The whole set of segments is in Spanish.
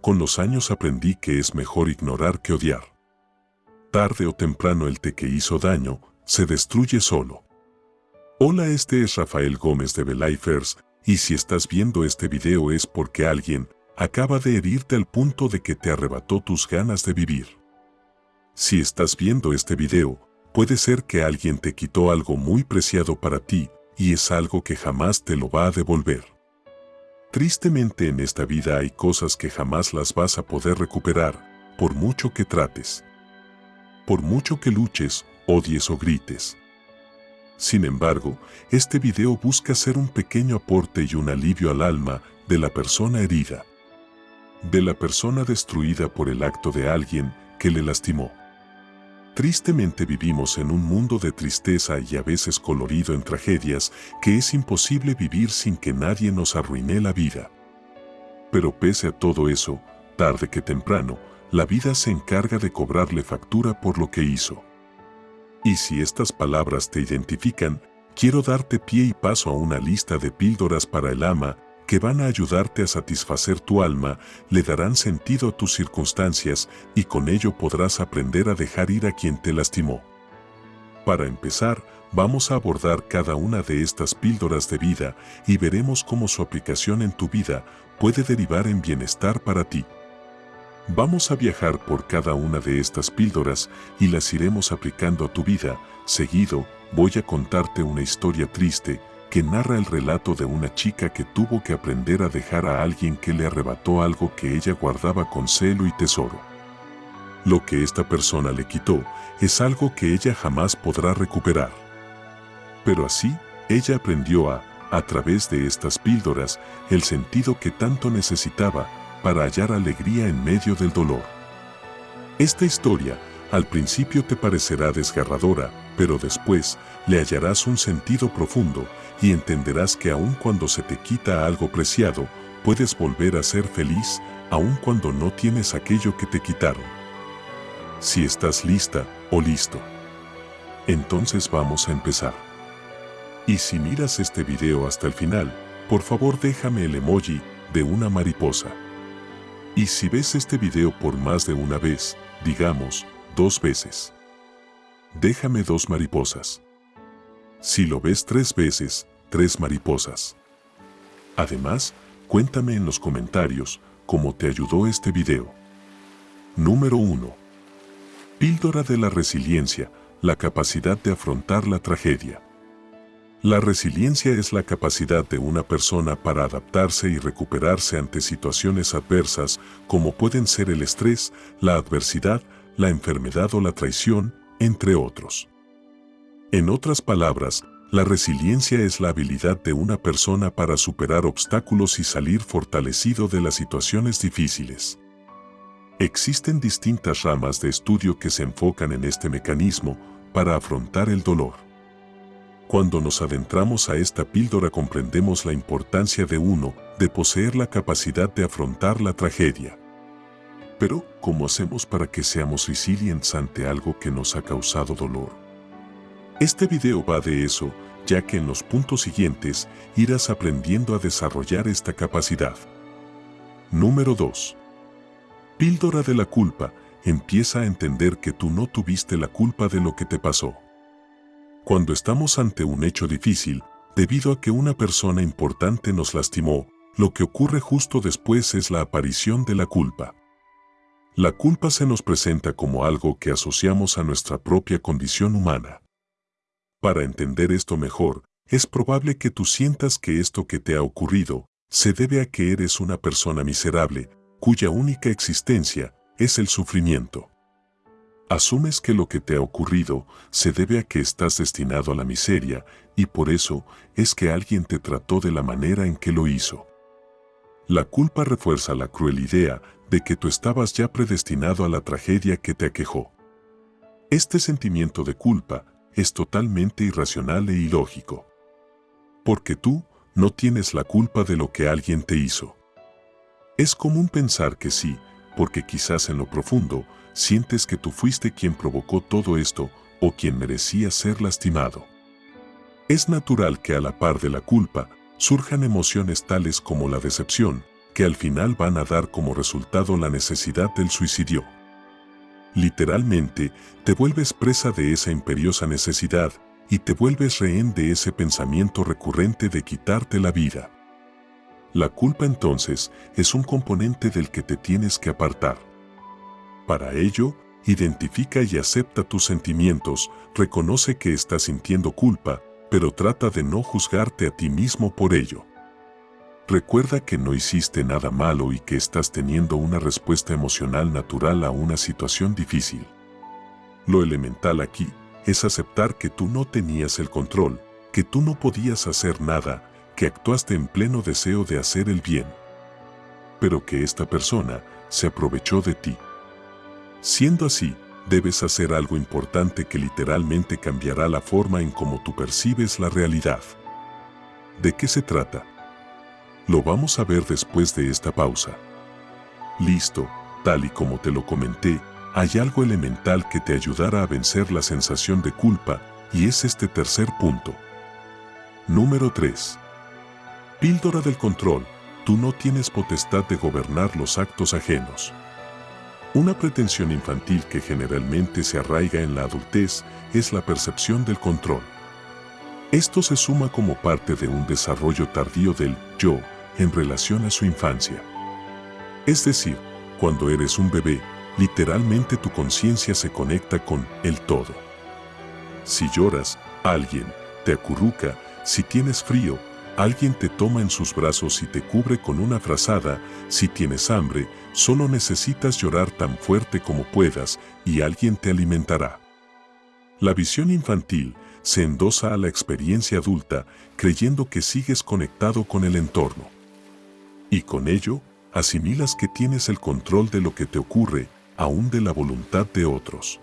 con los años aprendí que es mejor ignorar que odiar. Tarde o temprano el te que hizo daño se destruye solo. Hola, este es Rafael Gómez de Belifers y si estás viendo este video es porque alguien acaba de herirte al punto de que te arrebató tus ganas de vivir. Si estás viendo este video, puede ser que alguien te quitó algo muy preciado para ti y es algo que jamás te lo va a devolver. Tristemente en esta vida hay cosas que jamás las vas a poder recuperar, por mucho que trates. Por mucho que luches, odies o grites. Sin embargo, este video busca ser un pequeño aporte y un alivio al alma de la persona herida. De la persona destruida por el acto de alguien que le lastimó. Tristemente vivimos en un mundo de tristeza y a veces colorido en tragedias que es imposible vivir sin que nadie nos arruine la vida. Pero pese a todo eso, tarde que temprano, la vida se encarga de cobrarle factura por lo que hizo. Y si estas palabras te identifican, quiero darte pie y paso a una lista de píldoras para el ama que van a ayudarte a satisfacer tu alma, le darán sentido a tus circunstancias y con ello podrás aprender a dejar ir a quien te lastimó. Para empezar, vamos a abordar cada una de estas píldoras de vida y veremos cómo su aplicación en tu vida puede derivar en bienestar para ti. Vamos a viajar por cada una de estas píldoras y las iremos aplicando a tu vida. Seguido, voy a contarte una historia triste que narra el relato de una chica que tuvo que aprender a dejar a alguien que le arrebató algo que ella guardaba con celo y tesoro. Lo que esta persona le quitó es algo que ella jamás podrá recuperar. Pero así, ella aprendió a, a través de estas píldoras, el sentido que tanto necesitaba para hallar alegría en medio del dolor. Esta historia al principio te parecerá desgarradora, pero después le hallarás un sentido profundo y entenderás que aun cuando se te quita algo preciado, puedes volver a ser feliz aun cuando no tienes aquello que te quitaron. Si estás lista o listo, entonces vamos a empezar. Y si miras este video hasta el final, por favor déjame el emoji de una mariposa. Y si ves este video por más de una vez, digamos, dos veces, déjame dos mariposas. Si lo ves tres veces, tres mariposas. Además, cuéntame en los comentarios cómo te ayudó este video. Número 1. Píldora de la resiliencia, la capacidad de afrontar la tragedia. La resiliencia es la capacidad de una persona para adaptarse y recuperarse ante situaciones adversas como pueden ser el estrés, la adversidad, la enfermedad o la traición, entre otros. En otras palabras, la resiliencia es la habilidad de una persona para superar obstáculos y salir fortalecido de las situaciones difíciles. Existen distintas ramas de estudio que se enfocan en este mecanismo para afrontar el dolor. Cuando nos adentramos a esta píldora comprendemos la importancia de uno, de poseer la capacidad de afrontar la tragedia. Pero, ¿cómo hacemos para que seamos resilientes ante algo que nos ha causado dolor? Este video va de eso, ya que en los puntos siguientes irás aprendiendo a desarrollar esta capacidad. Número 2. Píldora de la culpa. Empieza a entender que tú no tuviste la culpa de lo que te pasó. Cuando estamos ante un hecho difícil, debido a que una persona importante nos lastimó, lo que ocurre justo después es la aparición de la culpa. La culpa se nos presenta como algo que asociamos a nuestra propia condición humana. Para entender esto mejor, es probable que tú sientas que esto que te ha ocurrido se debe a que eres una persona miserable, cuya única existencia es el sufrimiento. Asumes que lo que te ha ocurrido se debe a que estás destinado a la miseria y por eso es que alguien te trató de la manera en que lo hizo. La culpa refuerza la cruel idea de que tú estabas ya predestinado a la tragedia que te aquejó. Este sentimiento de culpa es totalmente irracional e ilógico. Porque tú no tienes la culpa de lo que alguien te hizo. Es común pensar que sí, porque quizás en lo profundo sientes que tú fuiste quien provocó todo esto o quien merecía ser lastimado. Es natural que a la par de la culpa surjan emociones tales como la decepción, que al final van a dar como resultado la necesidad del suicidio. Literalmente, te vuelves presa de esa imperiosa necesidad y te vuelves rehén de ese pensamiento recurrente de quitarte la vida. La culpa entonces es un componente del que te tienes que apartar. Para ello, identifica y acepta tus sentimientos, reconoce que estás sintiendo culpa, pero trata de no juzgarte a ti mismo por ello. Recuerda que no hiciste nada malo y que estás teniendo una respuesta emocional natural a una situación difícil. Lo elemental aquí es aceptar que tú no tenías el control, que tú no podías hacer nada, que actuaste en pleno deseo de hacer el bien. Pero que esta persona se aprovechó de ti. Siendo así, debes hacer algo importante que literalmente cambiará la forma en cómo tú percibes la realidad. ¿De qué se trata? Lo vamos a ver después de esta pausa. Listo, tal y como te lo comenté, hay algo elemental que te ayudará a vencer la sensación de culpa y es este tercer punto. Número 3. Píldora del control. Tú no tienes potestad de gobernar los actos ajenos. Una pretensión infantil que generalmente se arraiga en la adultez es la percepción del control. Esto se suma como parte de un desarrollo tardío del yo en relación a su infancia. Es decir, cuando eres un bebé, literalmente tu conciencia se conecta con el todo. Si lloras, alguien te acurruca, si tienes frío, alguien te toma en sus brazos y te cubre con una frazada, si tienes hambre, solo necesitas llorar tan fuerte como puedas y alguien te alimentará. La visión infantil se endosa a la experiencia adulta creyendo que sigues conectado con el entorno. Y con ello, asimilas que tienes el control de lo que te ocurre, aún de la voluntad de otros.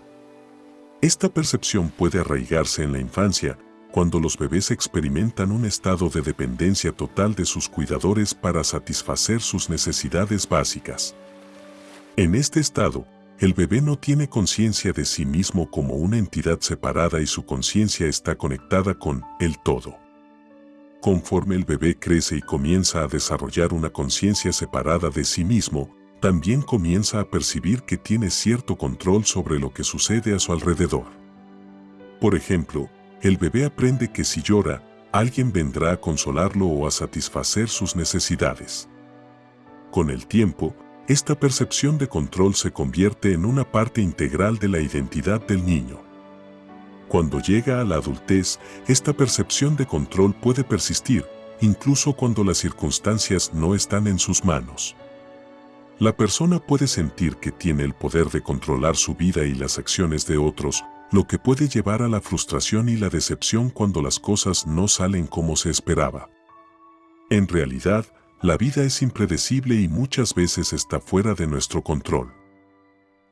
Esta percepción puede arraigarse en la infancia, cuando los bebés experimentan un estado de dependencia total de sus cuidadores para satisfacer sus necesidades básicas. En este estado, el bebé no tiene conciencia de sí mismo como una entidad separada y su conciencia está conectada con el todo. Conforme el bebé crece y comienza a desarrollar una conciencia separada de sí mismo, también comienza a percibir que tiene cierto control sobre lo que sucede a su alrededor. Por ejemplo, el bebé aprende que si llora, alguien vendrá a consolarlo o a satisfacer sus necesidades. Con el tiempo, esta percepción de control se convierte en una parte integral de la identidad del niño. Cuando llega a la adultez, esta percepción de control puede persistir, incluso cuando las circunstancias no están en sus manos. La persona puede sentir que tiene el poder de controlar su vida y las acciones de otros, lo que puede llevar a la frustración y la decepción cuando las cosas no salen como se esperaba. En realidad, la vida es impredecible y muchas veces está fuera de nuestro control.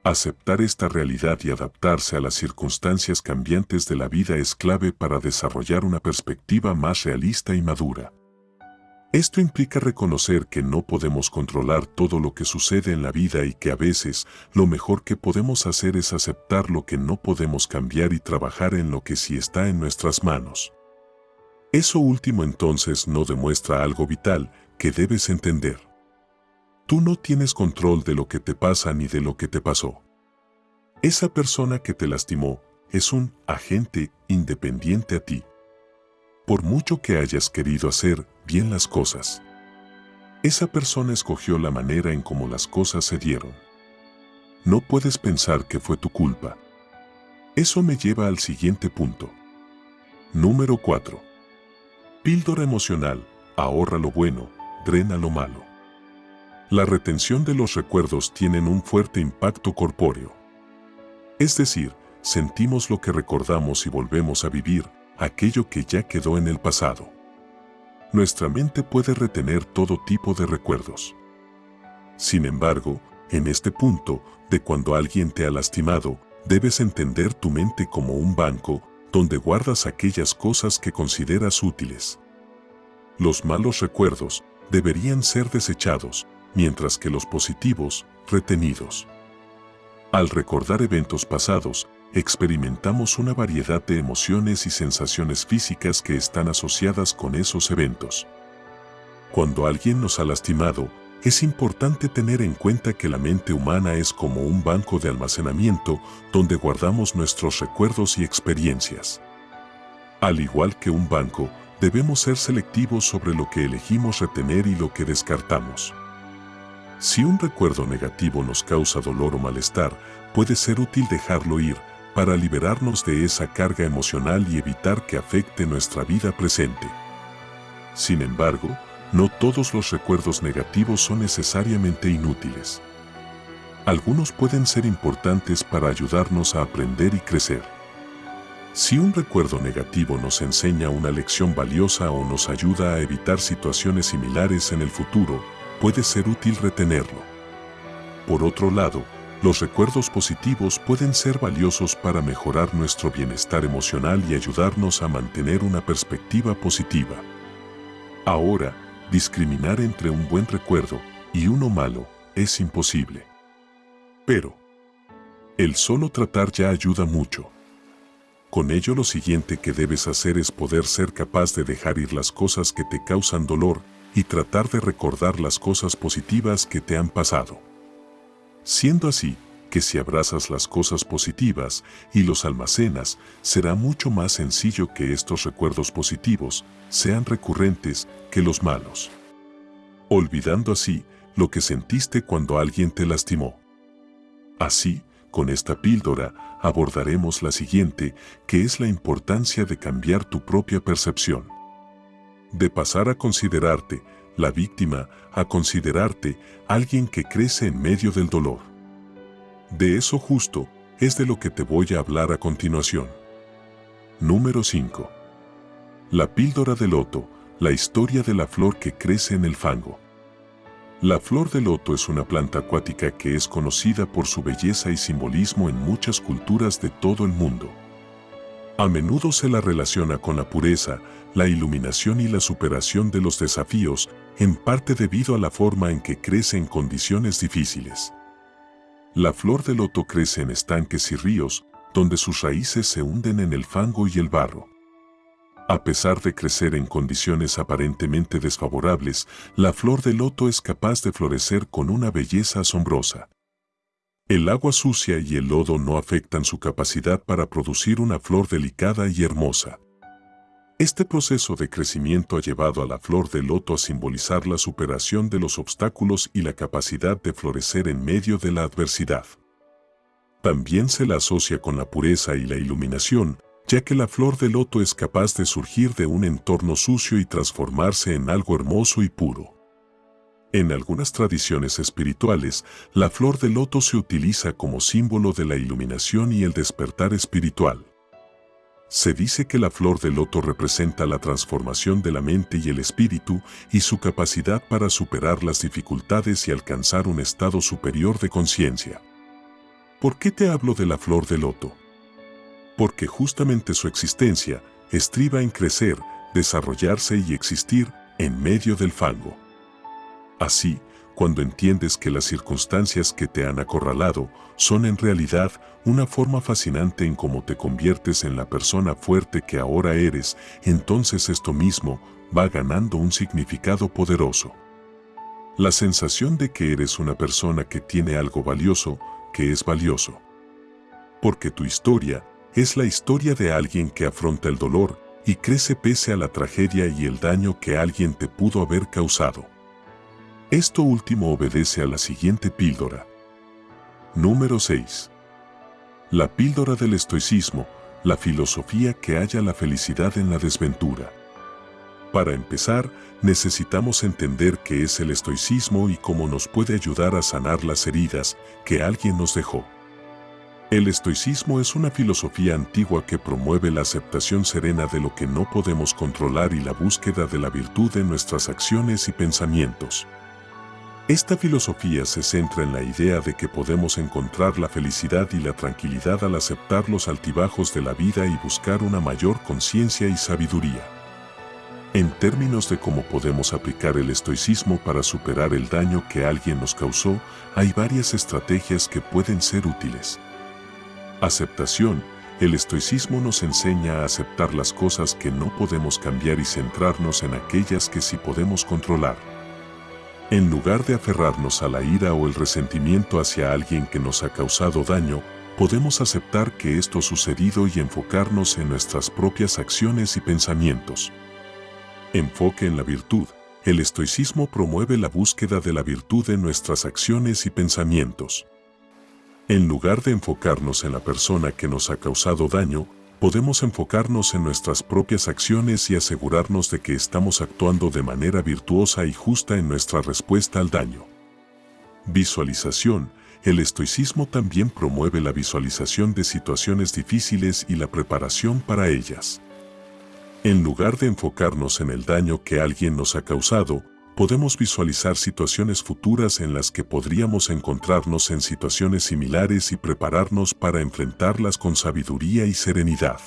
Aceptar esta realidad y adaptarse a las circunstancias cambiantes de la vida es clave para desarrollar una perspectiva más realista y madura. Esto implica reconocer que no podemos controlar todo lo que sucede en la vida y que a veces lo mejor que podemos hacer es aceptar lo que no podemos cambiar y trabajar en lo que sí está en nuestras manos. Eso último entonces no demuestra algo vital, que debes entender. Tú no tienes control de lo que te pasa ni de lo que te pasó. Esa persona que te lastimó es un agente independiente a ti. Por mucho que hayas querido hacer bien las cosas, esa persona escogió la manera en cómo las cosas se dieron. No puedes pensar que fue tu culpa. Eso me lleva al siguiente punto. Número 4. Píldora emocional, ahorra lo bueno, drena lo malo. La retención de los recuerdos tienen un fuerte impacto corpóreo. Es decir, sentimos lo que recordamos y volvemos a vivir aquello que ya quedó en el pasado. Nuestra mente puede retener todo tipo de recuerdos. Sin embargo, en este punto, de cuando alguien te ha lastimado, debes entender tu mente como un banco donde guardas aquellas cosas que consideras útiles. Los malos recuerdos deberían ser desechados, mientras que los positivos, retenidos. Al recordar eventos pasados, experimentamos una variedad de emociones y sensaciones físicas que están asociadas con esos eventos. Cuando alguien nos ha lastimado, es importante tener en cuenta que la mente humana es como un banco de almacenamiento donde guardamos nuestros recuerdos y experiencias. Al igual que un banco, debemos ser selectivos sobre lo que elegimos retener y lo que descartamos. Si un recuerdo negativo nos causa dolor o malestar, puede ser útil dejarlo ir para liberarnos de esa carga emocional y evitar que afecte nuestra vida presente. Sin embargo, no todos los recuerdos negativos son necesariamente inútiles. Algunos pueden ser importantes para ayudarnos a aprender y crecer. Si un recuerdo negativo nos enseña una lección valiosa o nos ayuda a evitar situaciones similares en el futuro, puede ser útil retenerlo. Por otro lado, los recuerdos positivos pueden ser valiosos para mejorar nuestro bienestar emocional y ayudarnos a mantener una perspectiva positiva. Ahora, discriminar entre un buen recuerdo y uno malo es imposible. Pero, el solo tratar ya ayuda mucho. Con ello lo siguiente que debes hacer es poder ser capaz de dejar ir las cosas que te causan dolor y tratar de recordar las cosas positivas que te han pasado. Siendo así, que si abrazas las cosas positivas y los almacenas, será mucho más sencillo que estos recuerdos positivos sean recurrentes que los malos. Olvidando así lo que sentiste cuando alguien te lastimó. Así, con esta píldora abordaremos la siguiente, que es la importancia de cambiar tu propia percepción. De pasar a considerarte la víctima a considerarte alguien que crece en medio del dolor. De eso justo es de lo que te voy a hablar a continuación. Número 5. La píldora de loto, la historia de la flor que crece en el fango. La flor de loto es una planta acuática que es conocida por su belleza y simbolismo en muchas culturas de todo el mundo. A menudo se la relaciona con la pureza, la iluminación y la superación de los desafíos, en parte debido a la forma en que crece en condiciones difíciles. La flor de loto crece en estanques y ríos, donde sus raíces se hunden en el fango y el barro. A pesar de crecer en condiciones aparentemente desfavorables, la flor de loto es capaz de florecer con una belleza asombrosa. El agua sucia y el lodo no afectan su capacidad para producir una flor delicada y hermosa. Este proceso de crecimiento ha llevado a la flor de loto a simbolizar la superación de los obstáculos y la capacidad de florecer en medio de la adversidad. También se la asocia con la pureza y la iluminación, ya que la flor de loto es capaz de surgir de un entorno sucio y transformarse en algo hermoso y puro. En algunas tradiciones espirituales, la flor de loto se utiliza como símbolo de la iluminación y el despertar espiritual. Se dice que la flor de loto representa la transformación de la mente y el espíritu y su capacidad para superar las dificultades y alcanzar un estado superior de conciencia. ¿Por qué te hablo de la flor de loto? Porque justamente su existencia estriba en crecer, desarrollarse y existir en medio del fango. Así, cuando entiendes que las circunstancias que te han acorralado son en realidad una forma fascinante en cómo te conviertes en la persona fuerte que ahora eres, entonces esto mismo va ganando un significado poderoso. La sensación de que eres una persona que tiene algo valioso, que es valioso. Porque tu historia es la historia de alguien que afronta el dolor y crece pese a la tragedia y el daño que alguien te pudo haber causado. Esto último obedece a la siguiente píldora. Número 6. La píldora del estoicismo, la filosofía que halla la felicidad en la desventura. Para empezar, necesitamos entender qué es el estoicismo y cómo nos puede ayudar a sanar las heridas que alguien nos dejó. El estoicismo es una filosofía antigua que promueve la aceptación serena de lo que no podemos controlar y la búsqueda de la virtud en nuestras acciones y pensamientos. Esta filosofía se centra en la idea de que podemos encontrar la felicidad y la tranquilidad al aceptar los altibajos de la vida y buscar una mayor conciencia y sabiduría. En términos de cómo podemos aplicar el estoicismo para superar el daño que alguien nos causó, hay varias estrategias que pueden ser útiles. Aceptación. El estoicismo nos enseña a aceptar las cosas que no podemos cambiar y centrarnos en aquellas que sí podemos controlar. En lugar de aferrarnos a la ira o el resentimiento hacia alguien que nos ha causado daño, podemos aceptar que esto ha sucedido y enfocarnos en nuestras propias acciones y pensamientos. Enfoque en la virtud. El estoicismo promueve la búsqueda de la virtud en nuestras acciones y pensamientos. En lugar de enfocarnos en la persona que nos ha causado daño, podemos enfocarnos en nuestras propias acciones y asegurarnos de que estamos actuando de manera virtuosa y justa en nuestra respuesta al daño. Visualización. El estoicismo también promueve la visualización de situaciones difíciles y la preparación para ellas. En lugar de enfocarnos en el daño que alguien nos ha causado, podemos visualizar situaciones futuras en las que podríamos encontrarnos en situaciones similares y prepararnos para enfrentarlas con sabiduría y serenidad.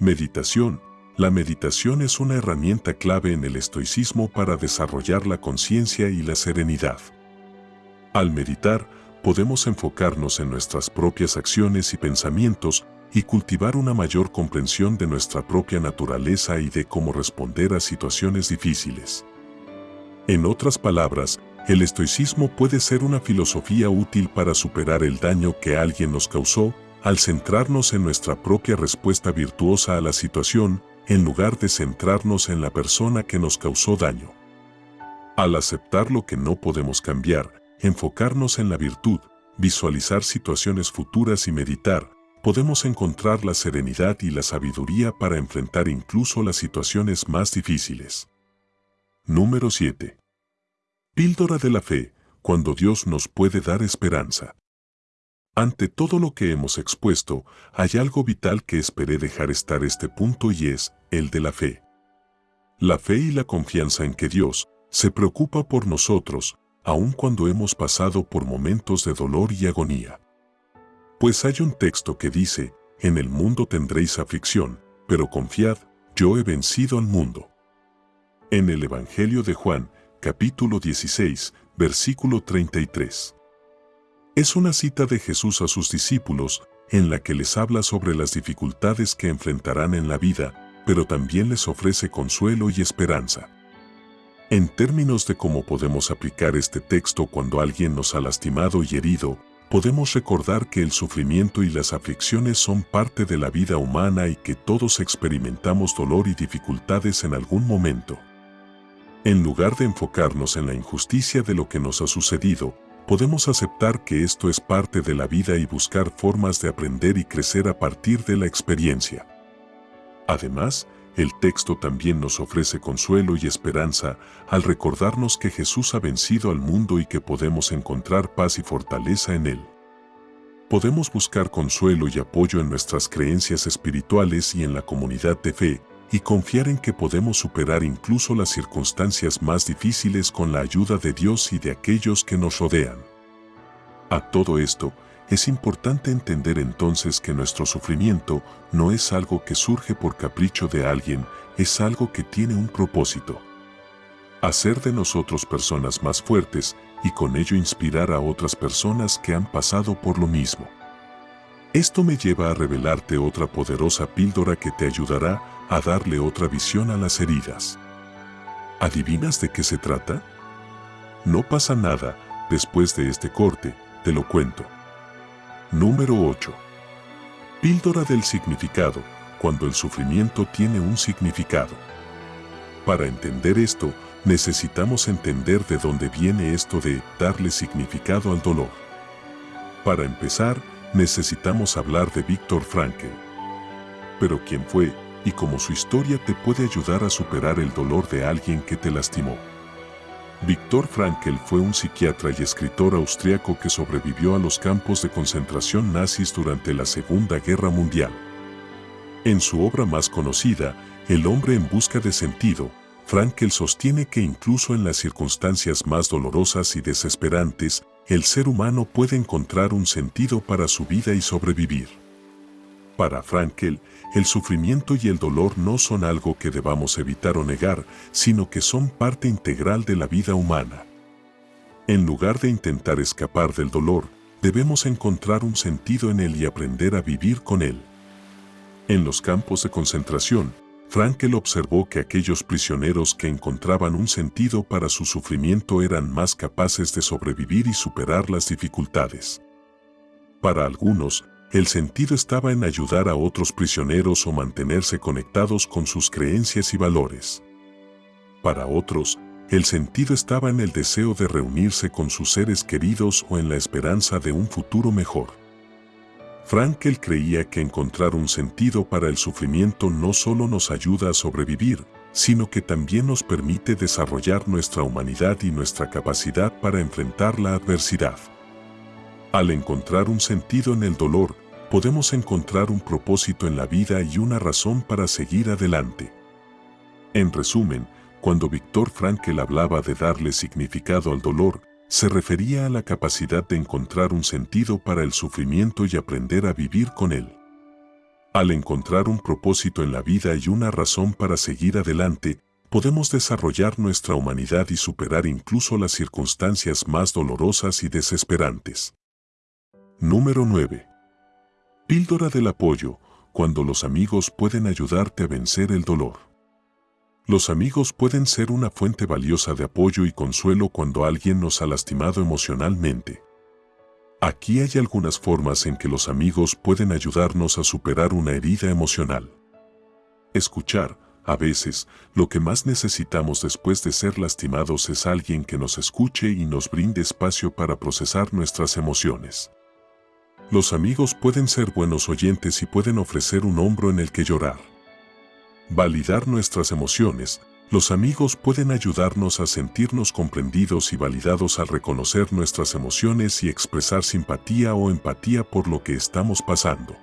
Meditación. La meditación es una herramienta clave en el estoicismo para desarrollar la conciencia y la serenidad. Al meditar, podemos enfocarnos en nuestras propias acciones y pensamientos y cultivar una mayor comprensión de nuestra propia naturaleza y de cómo responder a situaciones difíciles. En otras palabras, el estoicismo puede ser una filosofía útil para superar el daño que alguien nos causó al centrarnos en nuestra propia respuesta virtuosa a la situación en lugar de centrarnos en la persona que nos causó daño. Al aceptar lo que no podemos cambiar, enfocarnos en la virtud, visualizar situaciones futuras y meditar, podemos encontrar la serenidad y la sabiduría para enfrentar incluso las situaciones más difíciles. Número 7. Píldora de la fe, cuando Dios nos puede dar esperanza. Ante todo lo que hemos expuesto, hay algo vital que esperé dejar estar este punto y es el de la fe. La fe y la confianza en que Dios se preocupa por nosotros, aun cuando hemos pasado por momentos de dolor y agonía. Pues hay un texto que dice, en el mundo tendréis aflicción, pero confiad, yo he vencido al mundo. En el Evangelio de Juan, capítulo 16, versículo 33. Es una cita de Jesús a sus discípulos, en la que les habla sobre las dificultades que enfrentarán en la vida, pero también les ofrece consuelo y esperanza. En términos de cómo podemos aplicar este texto cuando alguien nos ha lastimado y herido, podemos recordar que el sufrimiento y las aflicciones son parte de la vida humana y que todos experimentamos dolor y dificultades en algún momento. En lugar de enfocarnos en la injusticia de lo que nos ha sucedido, podemos aceptar que esto es parte de la vida y buscar formas de aprender y crecer a partir de la experiencia. Además, el texto también nos ofrece consuelo y esperanza al recordarnos que Jesús ha vencido al mundo y que podemos encontrar paz y fortaleza en Él. Podemos buscar consuelo y apoyo en nuestras creencias espirituales y en la comunidad de fe, y confiar en que podemos superar incluso las circunstancias más difíciles con la ayuda de Dios y de aquellos que nos rodean. A todo esto, es importante entender entonces que nuestro sufrimiento no es algo que surge por capricho de alguien, es algo que tiene un propósito. Hacer de nosotros personas más fuertes y con ello inspirar a otras personas que han pasado por lo mismo. Esto me lleva a revelarte otra poderosa píldora que te ayudará a darle otra visión a las heridas. ¿Adivinas de qué se trata? No pasa nada, después de este corte, te lo cuento. Número 8. Píldora del significado, cuando el sufrimiento tiene un significado. Para entender esto, necesitamos entender de dónde viene esto de darle significado al dolor. Para empezar, necesitamos hablar de Víctor Frankl. Pero quién fue y cómo su historia te puede ayudar a superar el dolor de alguien que te lastimó. Víctor Frankl fue un psiquiatra y escritor austriaco que sobrevivió a los campos de concentración nazis durante la Segunda Guerra Mundial. En su obra más conocida, El hombre en busca de sentido, Frankl sostiene que incluso en las circunstancias más dolorosas y desesperantes, el ser humano puede encontrar un sentido para su vida y sobrevivir. Para Frankl, el sufrimiento y el dolor no son algo que debamos evitar o negar, sino que son parte integral de la vida humana. En lugar de intentar escapar del dolor, debemos encontrar un sentido en él y aprender a vivir con él. En los campos de concentración, Frankel observó que aquellos prisioneros que encontraban un sentido para su sufrimiento eran más capaces de sobrevivir y superar las dificultades. Para algunos, el sentido estaba en ayudar a otros prisioneros o mantenerse conectados con sus creencias y valores. Para otros, el sentido estaba en el deseo de reunirse con sus seres queridos o en la esperanza de un futuro mejor. Frankel creía que encontrar un sentido para el sufrimiento no solo nos ayuda a sobrevivir, sino que también nos permite desarrollar nuestra humanidad y nuestra capacidad para enfrentar la adversidad. Al encontrar un sentido en el dolor, podemos encontrar un propósito en la vida y una razón para seguir adelante. En resumen, cuando Víctor Frankel hablaba de darle significado al dolor, se refería a la capacidad de encontrar un sentido para el sufrimiento y aprender a vivir con él. Al encontrar un propósito en la vida y una razón para seguir adelante, podemos desarrollar nuestra humanidad y superar incluso las circunstancias más dolorosas y desesperantes. Número 9. Píldora del apoyo, cuando los amigos pueden ayudarte a vencer el dolor. Los amigos pueden ser una fuente valiosa de apoyo y consuelo cuando alguien nos ha lastimado emocionalmente. Aquí hay algunas formas en que los amigos pueden ayudarnos a superar una herida emocional. Escuchar, a veces, lo que más necesitamos después de ser lastimados es alguien que nos escuche y nos brinde espacio para procesar nuestras emociones. Los amigos pueden ser buenos oyentes y pueden ofrecer un hombro en el que llorar. Validar nuestras emociones. Los amigos pueden ayudarnos a sentirnos comprendidos y validados al reconocer nuestras emociones y expresar simpatía o empatía por lo que estamos pasando.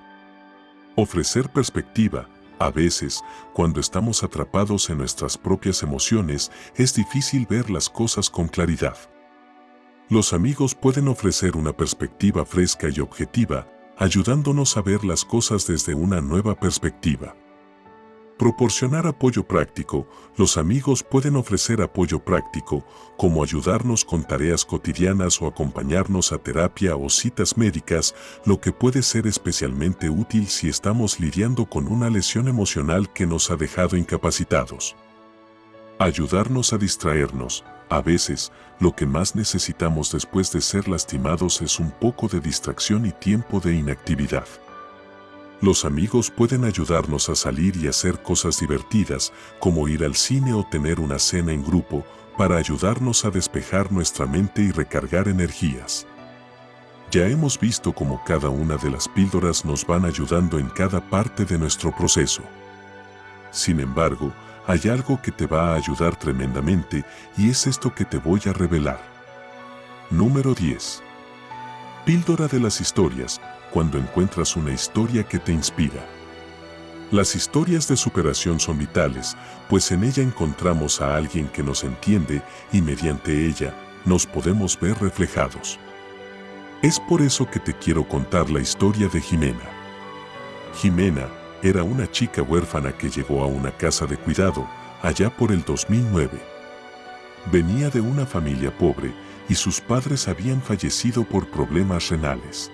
Ofrecer perspectiva. A veces, cuando estamos atrapados en nuestras propias emociones, es difícil ver las cosas con claridad. Los amigos pueden ofrecer una perspectiva fresca y objetiva, ayudándonos a ver las cosas desde una nueva perspectiva. Proporcionar apoyo práctico. Los amigos pueden ofrecer apoyo práctico, como ayudarnos con tareas cotidianas o acompañarnos a terapia o citas médicas, lo que puede ser especialmente útil si estamos lidiando con una lesión emocional que nos ha dejado incapacitados. Ayudarnos a distraernos. A veces, lo que más necesitamos después de ser lastimados es un poco de distracción y tiempo de inactividad. Los amigos pueden ayudarnos a salir y hacer cosas divertidas, como ir al cine o tener una cena en grupo, para ayudarnos a despejar nuestra mente y recargar energías. Ya hemos visto cómo cada una de las píldoras nos van ayudando en cada parte de nuestro proceso. Sin embargo, hay algo que te va a ayudar tremendamente y es esto que te voy a revelar. Número 10. Píldora de las historias, cuando encuentras una historia que te inspira. Las historias de superación son vitales, pues en ella encontramos a alguien que nos entiende y mediante ella nos podemos ver reflejados. Es por eso que te quiero contar la historia de Jimena. Jimena era una chica huérfana que llegó a una casa de cuidado allá por el 2009. Venía de una familia pobre y sus padres habían fallecido por problemas renales.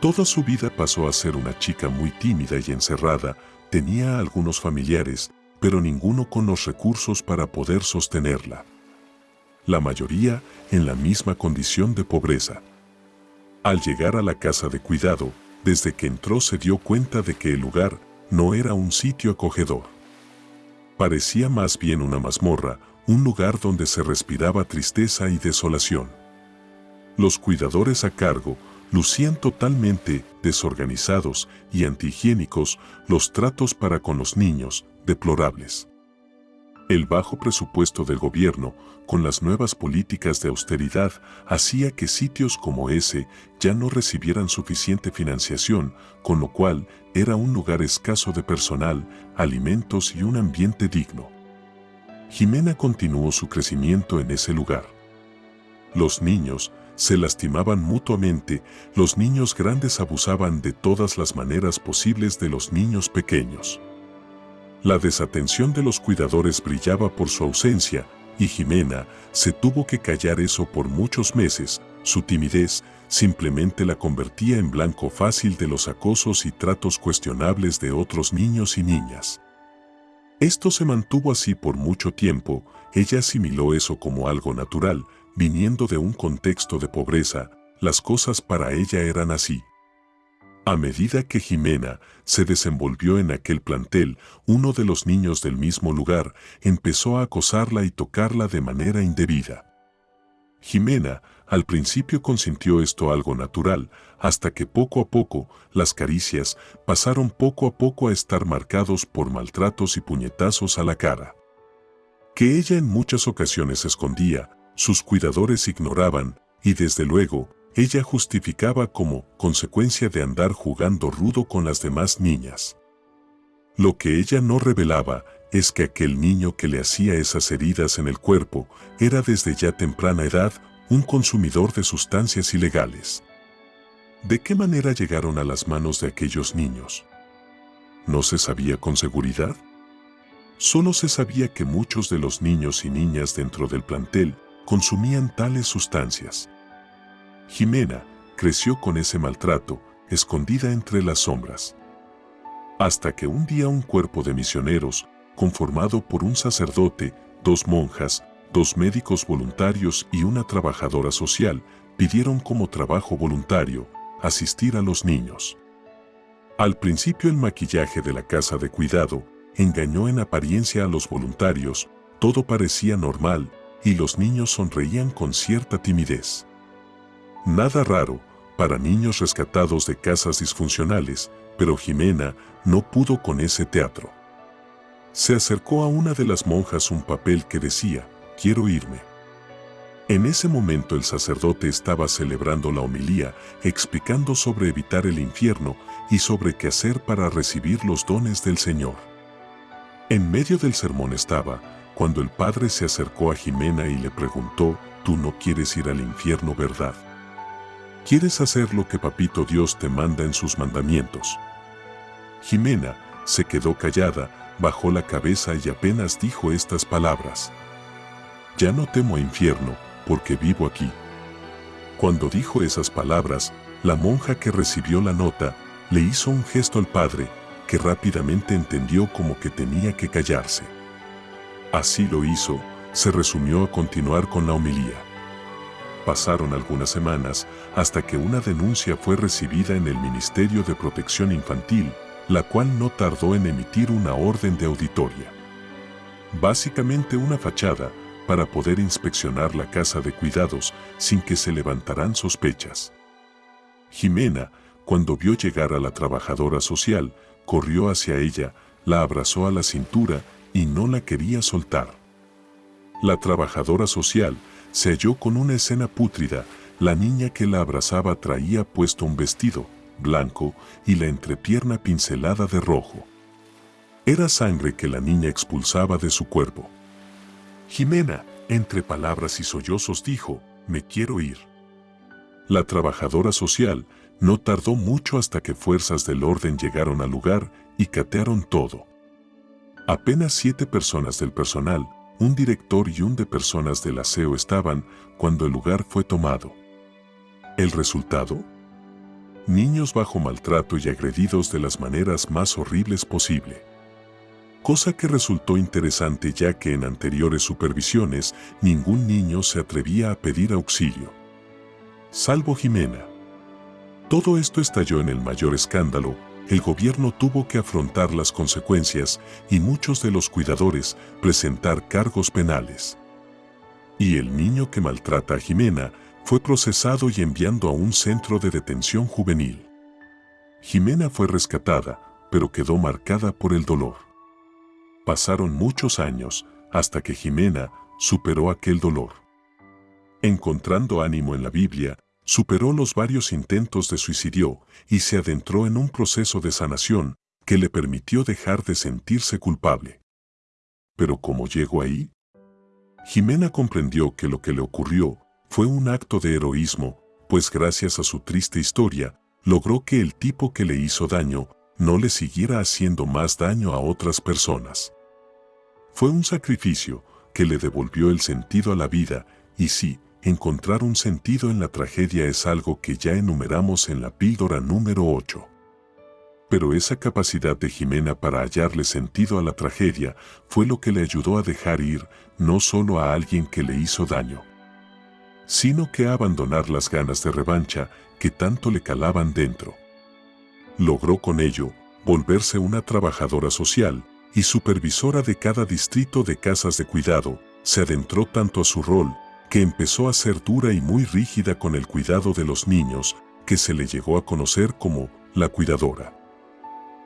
Toda su vida pasó a ser una chica muy tímida y encerrada, tenía algunos familiares, pero ninguno con los recursos para poder sostenerla. La mayoría en la misma condición de pobreza. Al llegar a la casa de cuidado, desde que entró se dio cuenta de que el lugar no era un sitio acogedor. Parecía más bien una mazmorra, un lugar donde se respiraba tristeza y desolación. Los cuidadores a cargo lucían totalmente desorganizados y antihigiénicos los tratos para con los niños, deplorables. El bajo presupuesto del gobierno, con las nuevas políticas de austeridad, hacía que sitios como ese ya no recibieran suficiente financiación, con lo cual era un lugar escaso de personal, alimentos y un ambiente digno. Jimena continuó su crecimiento en ese lugar. Los niños, se lastimaban mutuamente, los niños grandes abusaban de todas las maneras posibles de los niños pequeños. La desatención de los cuidadores brillaba por su ausencia, y Jimena se tuvo que callar eso por muchos meses, su timidez simplemente la convertía en blanco fácil de los acosos y tratos cuestionables de otros niños y niñas. Esto se mantuvo así por mucho tiempo, ella asimiló eso como algo natural, viniendo de un contexto de pobreza, las cosas para ella eran así. A medida que Jimena se desenvolvió en aquel plantel, uno de los niños del mismo lugar empezó a acosarla y tocarla de manera indebida. Jimena al principio consintió esto algo natural, hasta que poco a poco las caricias pasaron poco a poco a estar marcados por maltratos y puñetazos a la cara. Que ella en muchas ocasiones escondía, sus cuidadores ignoraban, y desde luego, ella justificaba como consecuencia de andar jugando rudo con las demás niñas. Lo que ella no revelaba es que aquel niño que le hacía esas heridas en el cuerpo era desde ya temprana edad un consumidor de sustancias ilegales. ¿De qué manera llegaron a las manos de aquellos niños? ¿No se sabía con seguridad? Solo se sabía que muchos de los niños y niñas dentro del plantel consumían tales sustancias. Jimena creció con ese maltrato, escondida entre las sombras. Hasta que un día un cuerpo de misioneros, conformado por un sacerdote, dos monjas, dos médicos voluntarios y una trabajadora social, pidieron como trabajo voluntario asistir a los niños. Al principio el maquillaje de la casa de cuidado engañó en apariencia a los voluntarios, todo parecía normal y los niños sonreían con cierta timidez. Nada raro para niños rescatados de casas disfuncionales, pero Jimena no pudo con ese teatro. Se acercó a una de las monjas un papel que decía, quiero irme. En ese momento el sacerdote estaba celebrando la homilía, explicando sobre evitar el infierno y sobre qué hacer para recibir los dones del Señor. En medio del sermón estaba, cuando el padre se acercó a Jimena y le preguntó, tú no quieres ir al infierno, ¿verdad? ¿Quieres hacer lo que Papito Dios te manda en sus mandamientos? Jimena se quedó callada, bajó la cabeza y apenas dijo estas palabras. Ya no temo a infierno, porque vivo aquí. Cuando dijo esas palabras, la monja que recibió la nota le hizo un gesto al padre, que rápidamente entendió como que tenía que callarse. Así lo hizo, se resumió a continuar con la homilía. Pasaron algunas semanas hasta que una denuncia fue recibida en el Ministerio de Protección Infantil, la cual no tardó en emitir una orden de auditoria. Básicamente una fachada para poder inspeccionar la casa de cuidados sin que se levantaran sospechas. Jimena, cuando vio llegar a la trabajadora social, corrió hacia ella, la abrazó a la cintura y no la quería soltar. La trabajadora social se halló con una escena pútrida, la niña que la abrazaba traía puesto un vestido, blanco, y la entrepierna pincelada de rojo. Era sangre que la niña expulsaba de su cuerpo. Jimena, entre palabras y sollozos, dijo, me quiero ir. La trabajadora social no tardó mucho hasta que fuerzas del orden llegaron al lugar y catearon todo. Apenas siete personas del personal, un director y un de personas del aseo estaban cuando el lugar fue tomado. ¿El resultado? Niños bajo maltrato y agredidos de las maneras más horribles posible. Cosa que resultó interesante ya que en anteriores supervisiones ningún niño se atrevía a pedir auxilio. Salvo Jimena. Todo esto estalló en el mayor escándalo el gobierno tuvo que afrontar las consecuencias y muchos de los cuidadores presentar cargos penales. Y el niño que maltrata a Jimena fue procesado y enviado a un centro de detención juvenil. Jimena fue rescatada, pero quedó marcada por el dolor. Pasaron muchos años hasta que Jimena superó aquel dolor. Encontrando ánimo en la Biblia, superó los varios intentos de suicidio y se adentró en un proceso de sanación que le permitió dejar de sentirse culpable. Pero ¿cómo llegó ahí? Jimena comprendió que lo que le ocurrió fue un acto de heroísmo, pues gracias a su triste historia, logró que el tipo que le hizo daño no le siguiera haciendo más daño a otras personas. Fue un sacrificio que le devolvió el sentido a la vida y sí, Encontrar un sentido en la tragedia es algo que ya enumeramos en la píldora número 8. Pero esa capacidad de Jimena para hallarle sentido a la tragedia fue lo que le ayudó a dejar ir no solo a alguien que le hizo daño, sino que a abandonar las ganas de revancha que tanto le calaban dentro. Logró con ello volverse una trabajadora social y supervisora de cada distrito de casas de cuidado, se adentró tanto a su rol que empezó a ser dura y muy rígida con el cuidado de los niños, que se le llegó a conocer como la cuidadora.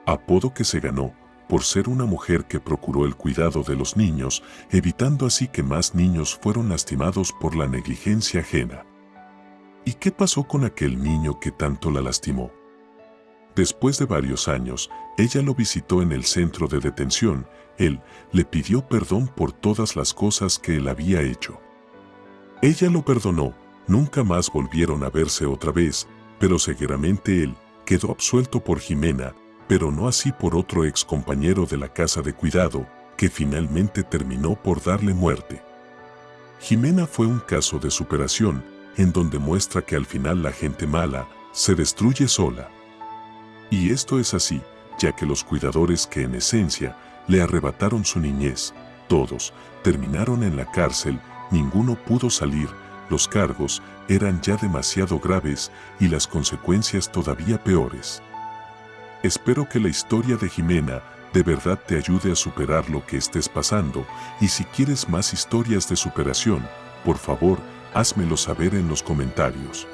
Apodo que se ganó por ser una mujer que procuró el cuidado de los niños, evitando así que más niños fueron lastimados por la negligencia ajena. ¿Y qué pasó con aquel niño que tanto la lastimó? Después de varios años, ella lo visitó en el centro de detención. Él le pidió perdón por todas las cosas que él había hecho. Ella lo perdonó, nunca más volvieron a verse otra vez, pero seguramente él quedó absuelto por Jimena, pero no así por otro ex compañero de la casa de cuidado, que finalmente terminó por darle muerte. Jimena fue un caso de superación, en donde muestra que al final la gente mala se destruye sola. Y esto es así, ya que los cuidadores que en esencia le arrebataron su niñez, todos terminaron en la cárcel, ninguno pudo salir, los cargos eran ya demasiado graves y las consecuencias todavía peores. Espero que la historia de Jimena de verdad te ayude a superar lo que estés pasando y si quieres más historias de superación, por favor, házmelo saber en los comentarios.